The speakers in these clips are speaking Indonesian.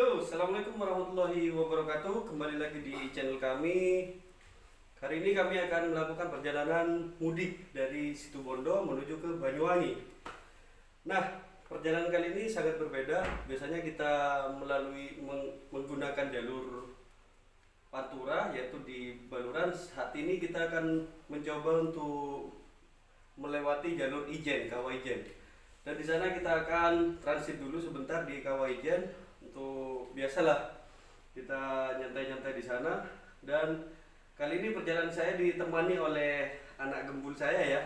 Yo, assalamualaikum warahmatullahi wabarakatuh. Kembali lagi di channel kami. Hari ini kami akan melakukan perjalanan mudik dari Situbondo menuju ke Banyuwangi. Nah, perjalanan kali ini sangat berbeda. Biasanya kita melalui meng- menggunakan jalur Pantura yaitu di Baluran. Saat ini kita akan mencoba untuk melewati jalur Ijen, Kawah Ijen. Dan di sana kita akan transit dulu sebentar di Kawah Ijen untuk biasalah kita nyantai-nyantai di sana dan kali ini perjalanan saya ditemani oleh anak gembul saya ya.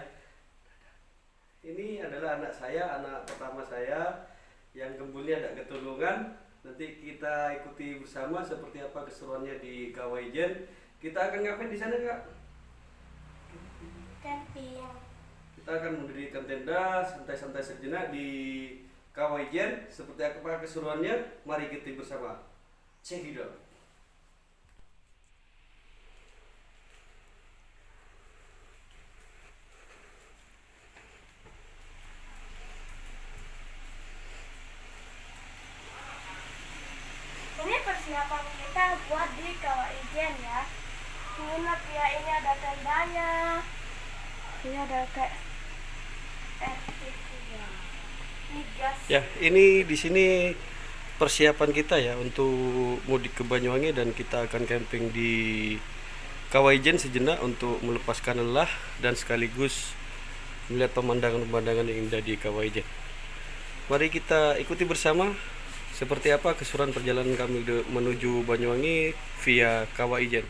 Ini adalah anak saya, anak pertama saya yang gembulnya ada ketulungan. Nanti kita ikuti bersama seperti apa keseruannya di Kawah Ijen. Kita akan ngapain di sana kak? Kita akan mendirikan tenda santai-santai sejenak di Kawajen. Seperti apa keseruannya? Mari kita bersama. It out. ini persiapan kita buat di Kawah Ijen ya menginap ya ini ada tendanya ini ada kayak eh juga ini gas Ya, ini di sini persiapan kita ya untuk mudik ke Banyuwangi dan kita akan camping di Kawajen sejenak untuk melepaskan lelah dan sekaligus melihat pemandangan-pemandangan yang indah di Kawajen. Mari kita ikuti bersama seperti apa keseruan perjalanan kami menuju Banyuwangi via Kawajen.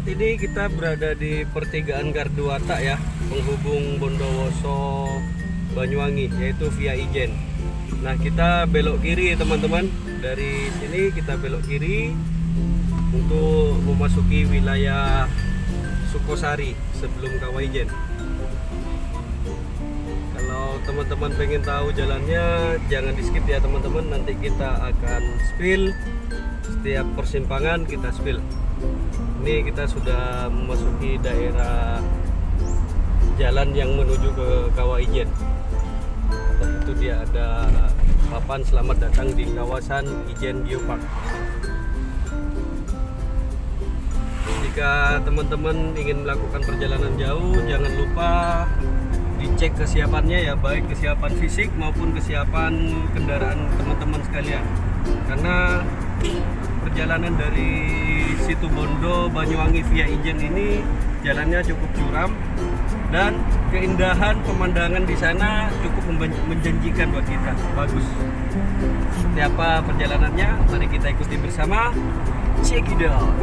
Saat ini kita berada di pertigaan Garduata ya, penghubung Bondowoso Banyuwangi yaitu via Ijen. Nah, kita belok kiri teman-teman. Dari sini kita belok kiri untuk memasuki wilayah Sukosari sebelum Kawaijen. Kalau teman-teman pengen tahu jalannya, jangan di skip ya teman-teman. Nanti kita akan spill setiap persimpangan kita spill ini kita sudah memasuki daerah jalan yang menuju ke Kawah Ijen. Nah, itu dia ada papan selamat datang di kawasan Ijen Geopark jika teman-teman ingin melakukan perjalanan jauh jangan lupa dicek kesiapannya ya baik kesiapan fisik maupun kesiapan kendaraan teman-teman sekalian. Karena perjalanan dari situ Bondo Banyuwangi via Ijen ini jalannya cukup curam dan keindahan pemandangan di sana cukup menjanjikan buat kita. Bagus. Seperti apa perjalanannya? Mari kita ikuti bersama check it out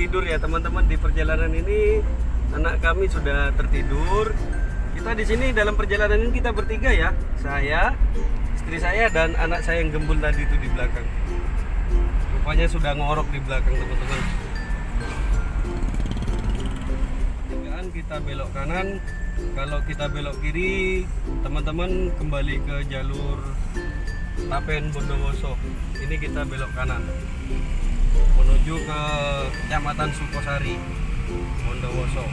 tertidur ya teman-teman di perjalanan ini. Anak kami sudah tertidur. Kita di sini dalam perjalanan ini kita bertiga ya. Saya, istri saya dan anak saya yang gembul tadi itu di belakang. Rupanya sudah ngorok di belakang teman-teman. Pertigaan kita belok kanan. Kalau kita belok kiri, teman-teman kembali ke jalur Tapen Bondowoso. Ini kita belok kanan menuju ke Kecamatan Sukosari, Bondowoso.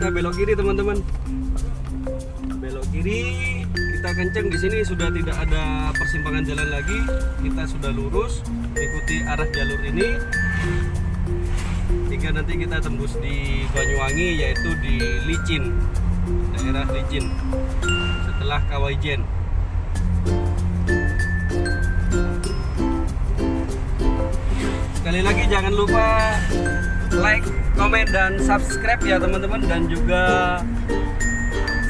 Kita belok kiri teman-teman. Belok kiri kita kenceng di sini sudah tidak ada persimpangan jalan lagi. Kita sudah lurus ikuti arah jalur ini hingga nanti kita tembus di Banyuwangi yaitu di Licin daerah Licin setelah Kawaijen sekali lagi jangan lupa like, komen, dan subscribe ya teman-teman. Dan juga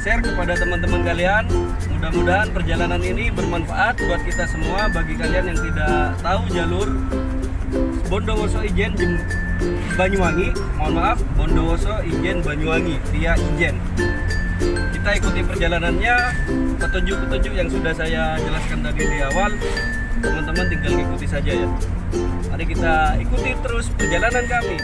share kepada teman-teman kalian. Mudah-mudahan perjalanan ini bermanfaat buat kita semua. Bagi kalian yang tidak tahu jalur Bondowoso Ijen Banyuwangi mohon maaf Bondowoso Ijen Banyuwangi via Ijen. Kita ikuti perjalanannya. Petunjuk-petunjuk yang sudah saya jelaskan tadi di awal teman-teman tinggal ikuti saja ya. Mari kita ikuti terus perjalanan kami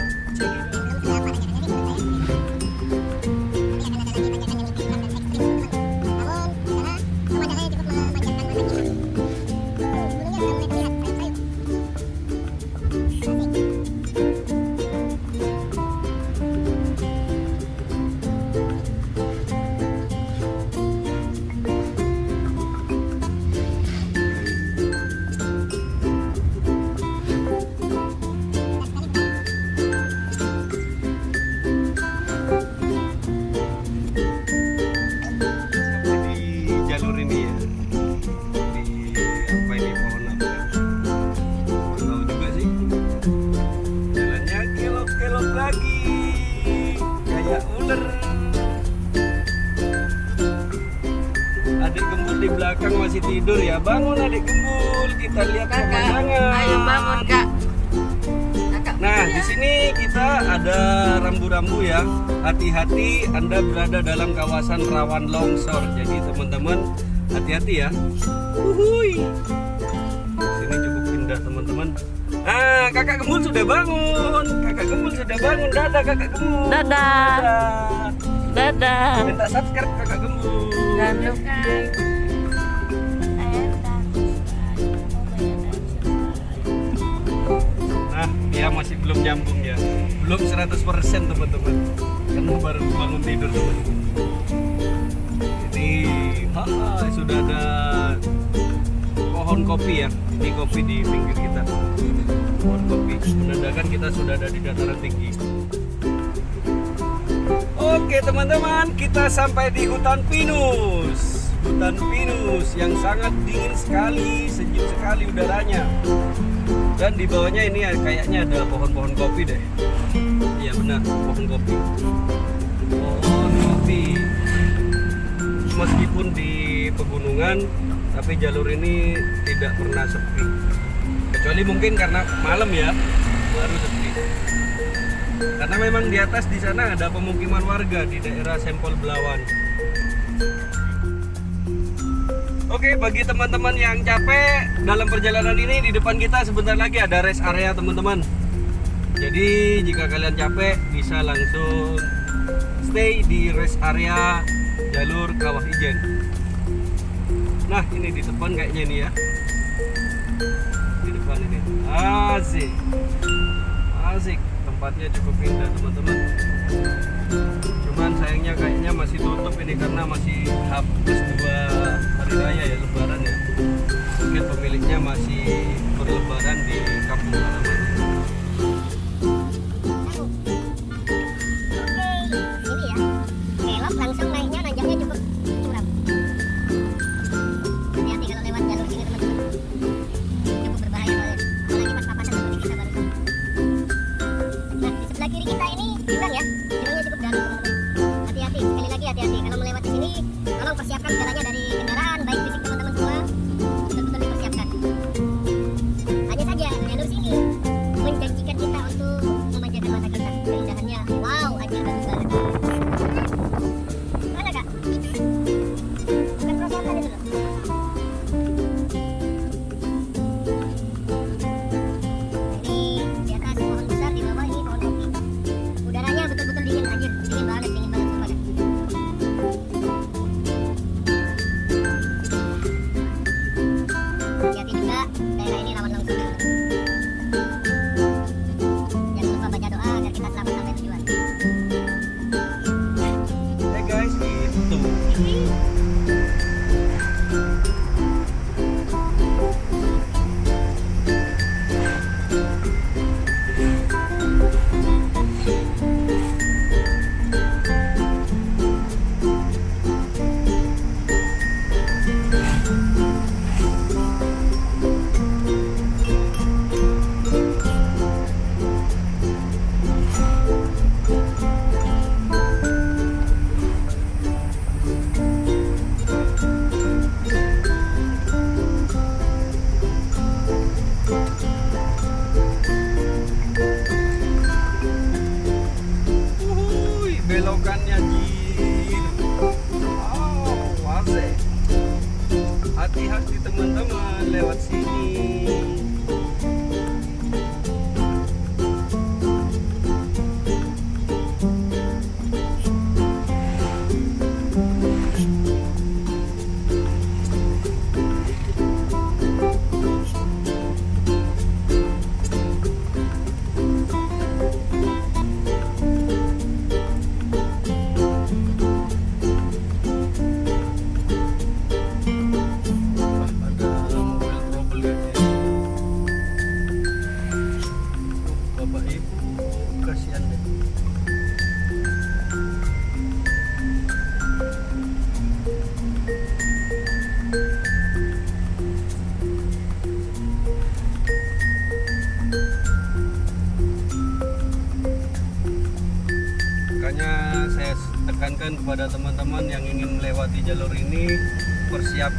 di belakang masih tidur ya bangun adik gembul kita lihat Kakak, pemandangan ayo bangun kak. Kakak. Nah, di sini kita ada rambu-rambu ya. Hati-hati Anda berada dalam kawasan rawan longsor. Jadi teman-teman hati-hati ya. Uhuy. Sini cukup indah teman-teman. Ah, kakak Gembul sudah bangun. Kakak Gembul sudah bangun. Dadah kakak Gembul. Dadah. Dadah. Dadah. Minta subscribe kakak Gembul. Jangan lupa. Dia masih belum nyambung ya. Belum 100% teman-teman. Karena baru bangun tidur teman. Ini haha, sudah ada pohon kopi ya. Ini kopi di pinggir kita. Pohon kopi menandakan kita sudah ada di dataran tinggi. Oke teman-teman, kita sampai di hutan pinus. Hutan pinus yang sangat dingin sekali, sejuk sekali udaranya dan di bawahnya ini ya, kayaknya ada pohon-pohon kopi deh. Iya benar pohon kopi. Pohon kopi. Meskipun di pegunungan tapi jalur ini tidak pernah sepi. Kecuali mungkin karena malam ya baru sepi. Karena memang di atas di sana ada pemukiman warga di daerah Sempol Belawan Oke, bagi teman-teman yang capek dalam perjalanan ini di depan kita sebentar lagi ada rest area teman-teman. Jadi jika kalian capek bisa langsung stay di rest area jalur Kawah Ijen. Nah, ini di depan kayaknya ini ya. Di depan ini. Asik. Asik. Tempatnya cukup indah teman-teman. Cuman sayangnya kayaknya masih tutup ini karena masih habis dua hari raya ya lebaran ya. Mungkin pemiliknya masih berlebaran di kampung halaman.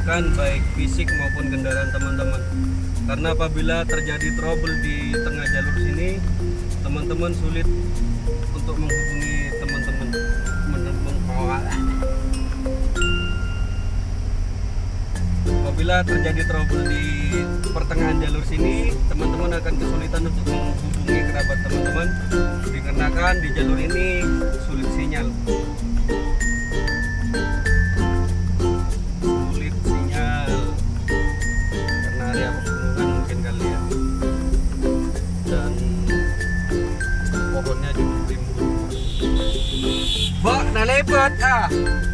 Baik fisik maupun kendaraan teman-teman. Karena apabila terjadi trouble di tengah jalur sini, teman-teman sulit untuk menghubungi teman-teman. Apabila terjadi trouble di pertengahan jalur sini, teman-teman akan kesulitan untuk menghubungi kerabat teman-teman dikarenakan di jalur ini sulit sinyal. Lebat ah.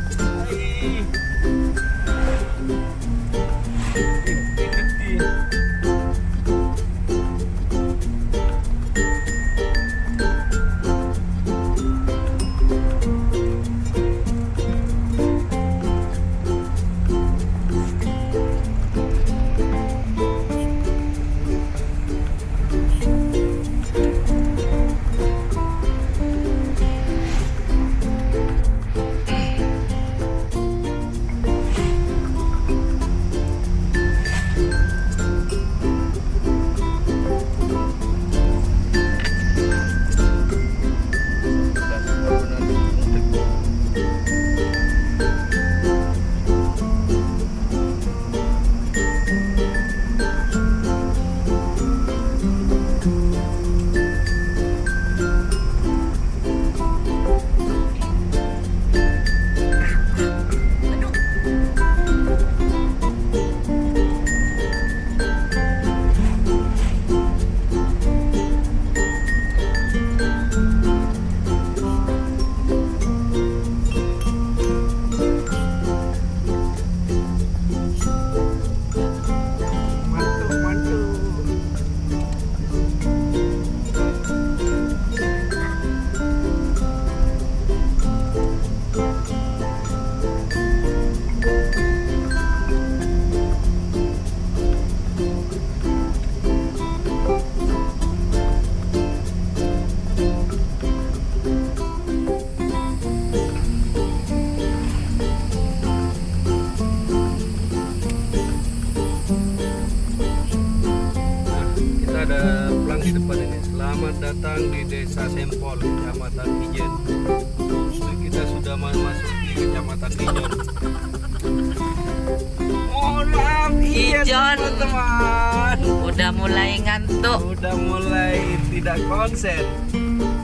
Konsen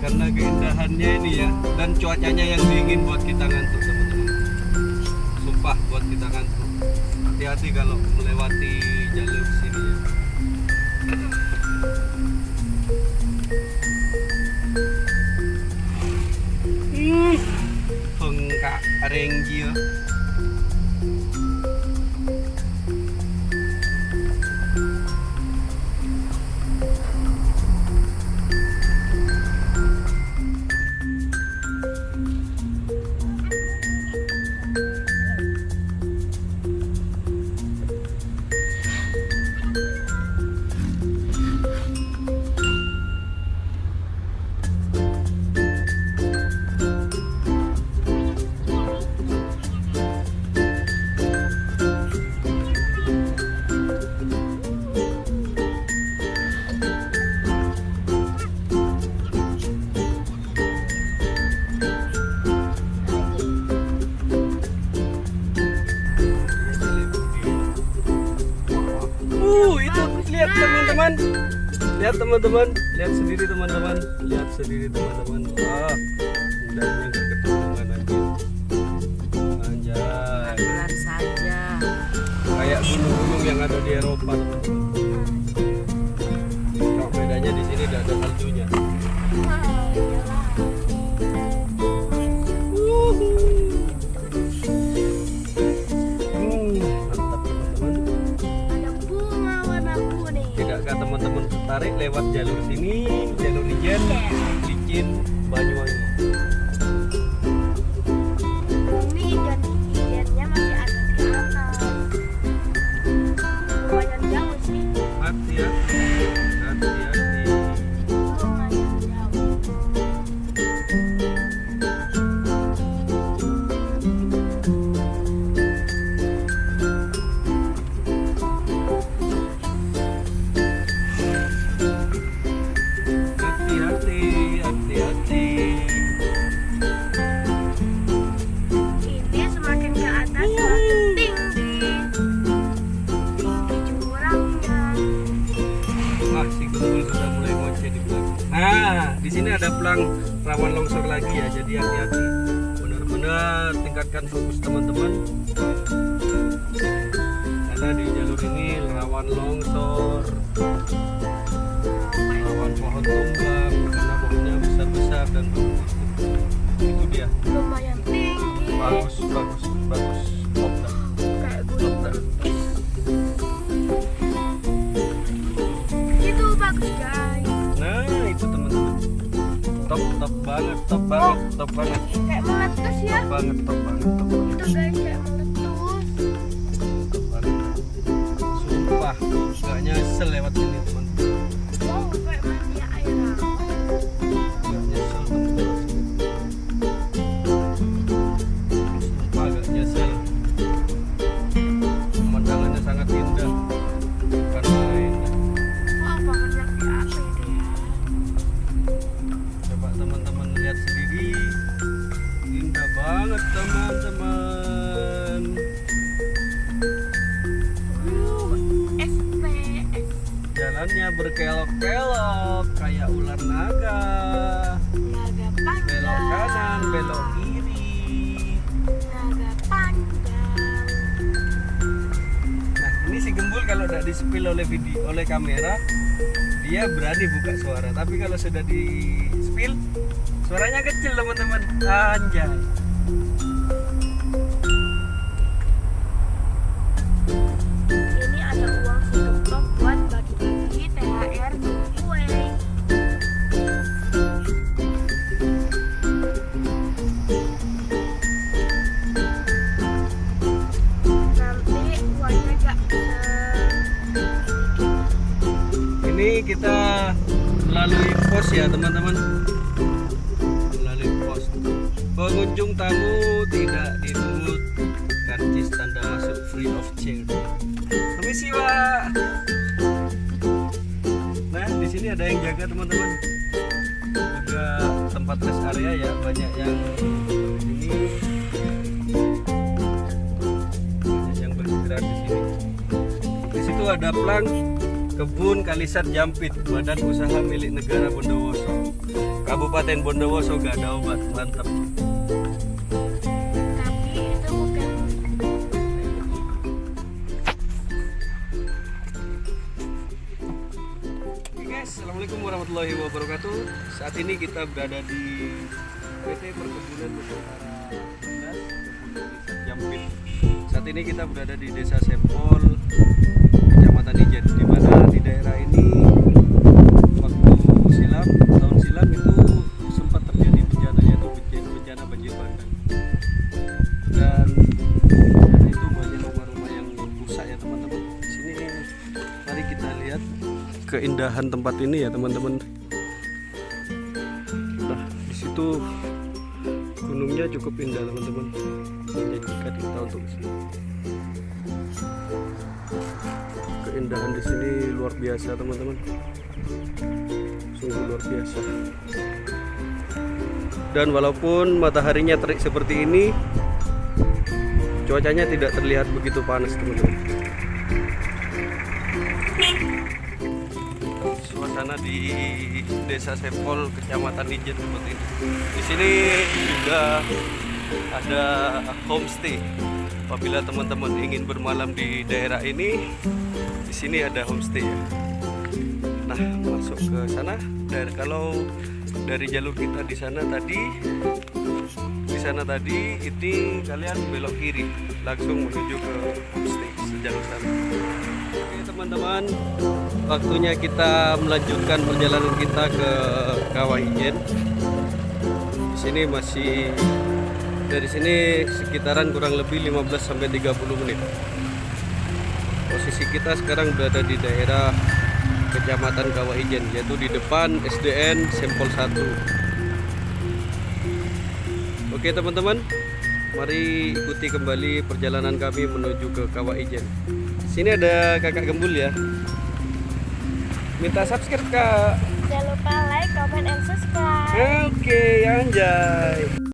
karena keindahannya ini ya dan cuacanya yang dingin buat kita ngantuk teman-teman. Sumpah buat kita ngantuk. Hati-hati kalau melewati jalur sini ya. Hmm. Bengkak renggio. Teman-teman. Lihat teman-teman, lihat sendiri teman-teman, lihat sendiri teman-teman. Wah, indahnya gak ketemuan anjir. Anjay, Pelan saja. kayak gunung-gunung yang ada di Eropa. Cuma bedanya di sini tidak ada saljunya. Tertarik lewat jalur sini, jalur Ijen, licin, Banyuwangi? Ini ikan ikannya masih ada di atas. Lumayan jauh sih. Hati-hati, hati-hati. Bagus, bagus, bagus. Top dah. Top. Itu bagus guys. Nah, itu teman-teman. Top, top banget, top banget, top banget. Kayak meletus ya. Top banget, top banget, top banget. Itu guys kayak meletus. Sumpah, gak nyesel lewat kayak ular naga. Naga panjang. Belok kanan, belok kiri. Naga panjang. Nah, ini si gembul kalau tidak di spill oleh video oleh kamera, dia berani buka suara. Tapi kalau sudah di spill, suaranya kecil teman-teman. Anjay. Kita melalui pos ya teman-teman. Melalui pos. Pengunjung tamu tidak dipungut karcis tanda masuk free of charge. Permisi pak. Nah di sini ada yang jaga teman-teman. Juga tempat rest area ya banyak yang ini banyak yang beristirahat di sini. Di situ ada plang kebun Kalisat Jampit, badan usaha milik negara Bondowoso. Kabupaten Bondowoso gak ada obat, mantap. Guys, assalamualaikum warahmatullahi wabarakatuh. Saat ini kita berada di PT Perkebunan Nusantara 11, Kebun Kalisat Jampit. Saat ini kita berada di Desa Sempol, Kecamatan Ijen, di mana di daerah ini waktu silam, tahun silam itu sempat terjadi bencana yaitu bencana, bencana banjir bandang. Dan bencana itu banyak rumah-rumah yang rusak ya teman-teman. Di sini mari kita lihat keindahan tempat ini ya teman-teman. Nah, di situ gunungnya cukup indah teman-teman. Menjanjikan kita untuk ke sini. Keindahan di sini luar biasa teman-teman. Sungguh luar biasa. Dan walaupun mataharinya terik seperti ini, cuacanya tidak terlihat begitu panas teman-teman. suasana di Desa Sempol, Kecamatan Ijen seperti ini. Di sini juga ada homestay. Apabila teman-teman ingin bermalam di daerah ini, di sini ada homestay ya. Nah, masuk ke sana. Dan kalau dari jalur kita di sana tadi, di sana tadi, ini kalian belok kiri, langsung menuju ke homestay sejalur sana. Oke teman-teman, waktunya kita melanjutkan perjalanan kita ke Kawah Ijen. Di sini masih dari sini sekitaran kurang lebih 15 sampai 30 menit. Posisi kita sekarang berada di daerah Kecamatan Kawah Ijen yaitu di depan SDN Sempol 1. Oke teman-teman, mari ikuti kembali perjalanan kami menuju ke Kawah Ijen. Sini ada kakak gembul ya. Minta subscribe kak. Jangan lupa like, comment, and subscribe. Oke, anjay.